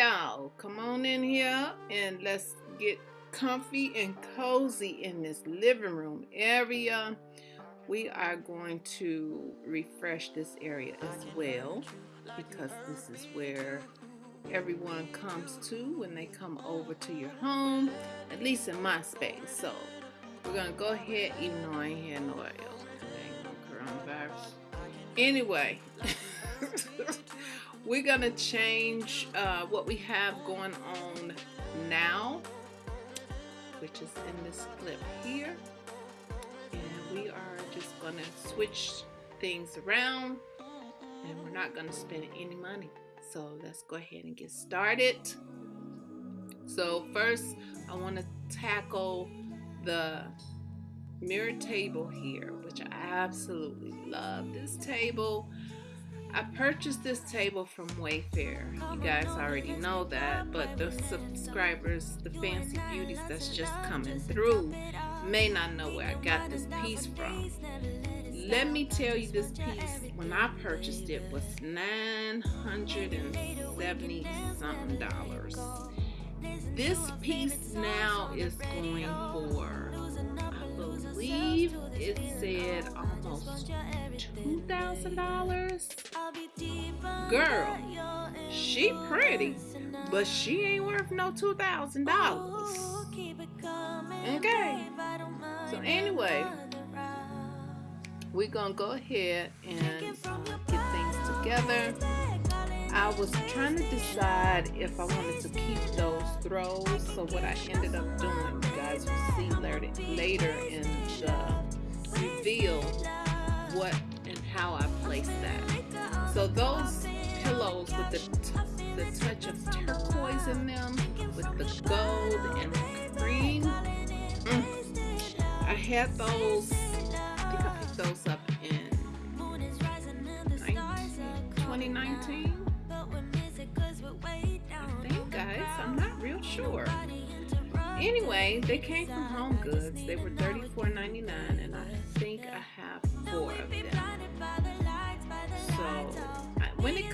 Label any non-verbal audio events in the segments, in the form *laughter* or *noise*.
on in here and let's get comfy and cozy in this living room area. We are going to refresh this area as well because this is where everyone comes to when they come over to your home, at least in my space. So we're gonna go ahead, even though I ain't had no coronavirus. Anyway, *laughs* *laughs* we're gonna change uh, what we have going on now, which is in this clip here, and we are just gonna switch things around, and we're not gonna spend any money. So let's go ahead and get started. So first, I want to tackle the mirror table here, which I absolutely love this table. I purchased this table from Wayfair. You guys already know that, but the subscribers, the fancy beauties that's just coming through, may not know where I got this piece from. Let me tell you this piece, when I purchased it, was 970 something dollars. This piece now is going for, It said almost $2,000. Girl, she pretty, but she ain't worth no $2,000. Okay. So anyway, we're gonna go ahead and get things together. I was trying to decide if I wanted to keep those throws. So what I ended up doing, you guys will see later, later in the So those pillows with the, the touch of turquoise in them, with the gold and cream, mm, I had those I think I picked those up in 2019. I think, guys. I'm not real sure. Anyway, they came from Home Goods. They were $34.99, and I think I have four of them.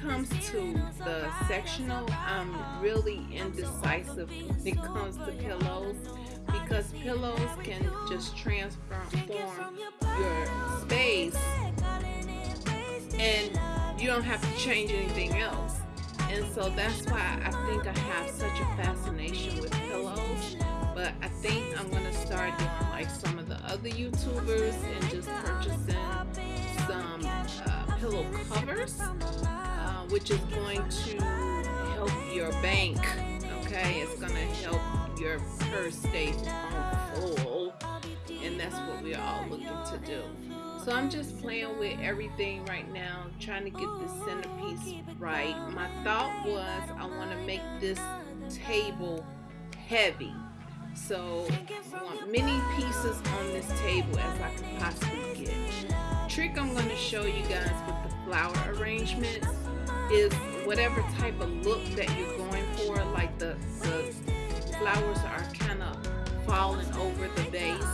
Comes to the sectional, I'm really indecisive when it comes to pillows because pillows can just transform your space and you don't have to change anything else. And so that's why I think I have such a fascination with pillows. But I think I'm going to start doing like some of the other YouTubers and just purchasing some uh, pillow covers, uh, which is going to help your bank. Okay, it's going to help your purse stay full and that's what we're all looking to do. So I'm just playing with everything right now, trying to get this centerpiece right. My thought was I want to make this table heavy. So I want many pieces on this table as I can possibly get. Trick I'm going to show you guys with the flower arrangements is whatever type of look that you're going for, like the, the flowers are kind of falling over the base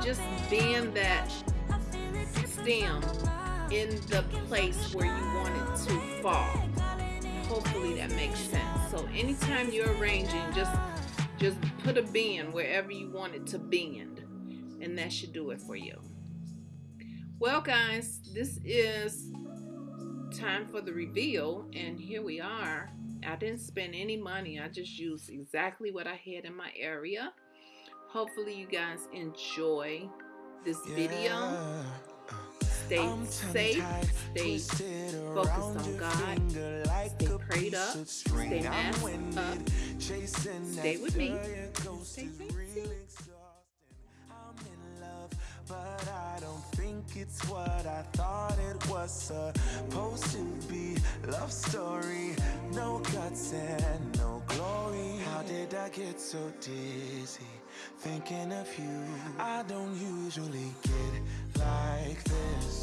just bend that stem in the place where you want it to fall. Hopefully that makes sense. So anytime you're arranging, just just put a bend wherever you want it to bend. And that should do it for you. Well guys, this is time for the reveal and here we are. I didn't spend any money. I just used exactly what I had in my area Hopefully you guys enjoy this video. Stay safe, stay focused on God, stay prayed up, stay masked up, stay with me, stay fancy. It's what I thought it was supposed to be Love story, no guts and no glory. How did I get so dizzy? thinking of you? I don't usually get like this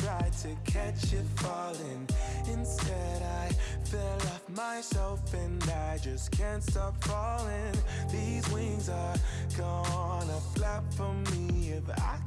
to catch you falling. Instead, I fell off myself and I just can't stop falling. These wings are gonna flap for me if I